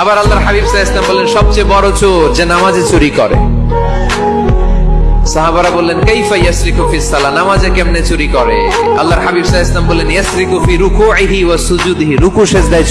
আবার আল্লাহর হাবিব সাহা আলাইহি বললেন, সবচেয়ে বড় চোর যে নামাজে চুরি করে। সাহাবারা বললেন, কাইফা ইয়াসরিকু ফিস সালাহ? নামাজে কেমনে চুরি করে? আল্লাহর হাবিব সাহা আলাইহি ওয়াসাল্লাম বললেন, ইয়াসরিকু ফি রুকুইহি ওয়া সুজুদিহি। রুকু সেজদায়